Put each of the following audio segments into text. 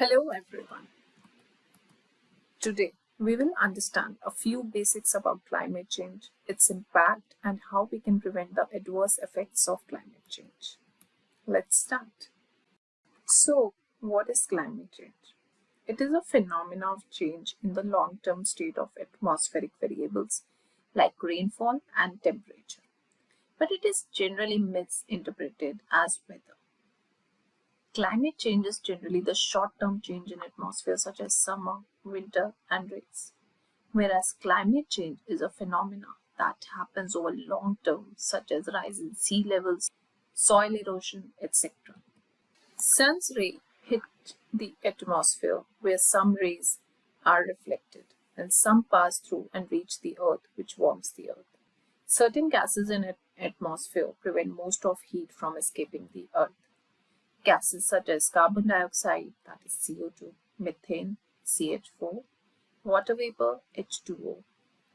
Hello everyone. Today we will understand a few basics about climate change, its impact and how we can prevent the adverse effects of climate change. Let's start. So what is climate change? It is a phenomenon of change in the long-term state of atmospheric variables like rainfall and temperature. But it is generally misinterpreted as weather. Climate change is generally the short-term change in atmosphere such as summer, winter and rains. Whereas climate change is a phenomenon that happens over long term such as rise in sea levels, soil erosion, etc. Sun's ray hit the atmosphere where some rays are reflected and some pass through and reach the earth which warms the earth. Certain gases in atmosphere prevent most of heat from escaping the earth. Gases such as carbon dioxide, that is CO2, methane, CH4, water vapor, H2O,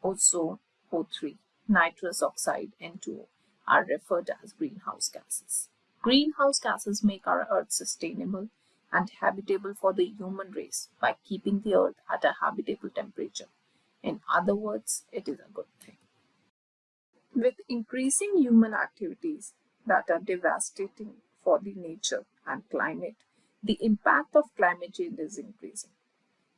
ozone, O3, nitrous oxide, N2O, are referred as greenhouse gases. Greenhouse gases make our Earth sustainable and habitable for the human race by keeping the Earth at a habitable temperature. In other words, it is a good thing. With increasing human activities that are devastating for the nature and climate, the impact of climate change is increasing.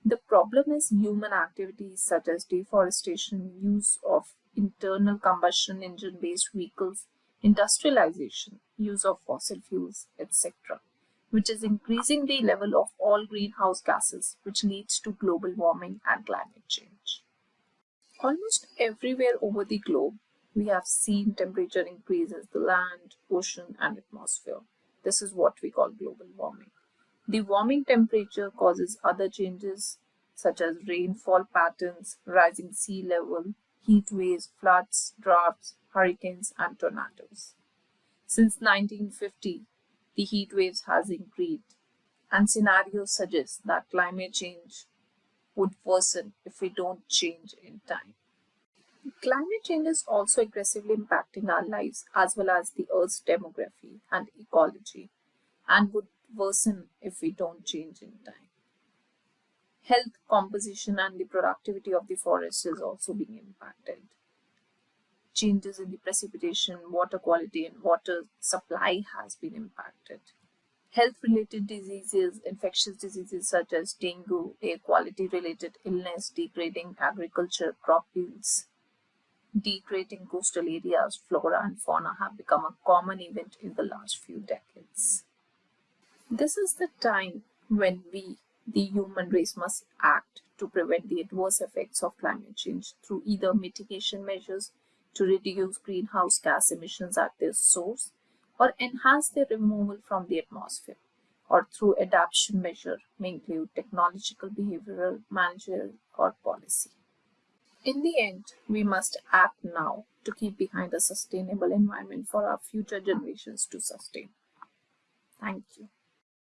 The problem is human activities such as deforestation, use of internal combustion engine based vehicles, industrialization, use of fossil fuels, etc., which is increasing the level of all greenhouse gases, which leads to global warming and climate change. Almost everywhere over the globe, we have seen temperature increases the land, ocean, and atmosphere. This is what we call global warming. The warming temperature causes other changes such as rainfall patterns, rising sea level, heat waves, floods, droughts, hurricanes, and tornadoes. Since 1950, the heat waves has increased, and scenarios suggest that climate change would worsen if we don't change in time. Climate change is also aggressively impacting our lives as well as the Earth's demography and ecology and would worsen if we don't change in time. Health, composition and the productivity of the forest is also being impacted. Changes in the precipitation, water quality and water supply has been impacted. Health-related diseases, infectious diseases such as dengue, air quality-related illness, degrading agriculture, crop yields, degrading coastal areas, flora and fauna have become a common event in the last few decades. This is the time when we, the human race, must act to prevent the adverse effects of climate change through either mitigation measures to reduce greenhouse gas emissions at their source or enhance their removal from the atmosphere or through adaptation measure may include technological, behavioral, managerial or policy. In the end, we must act now to keep behind a sustainable environment for our future generations to sustain. Thank you.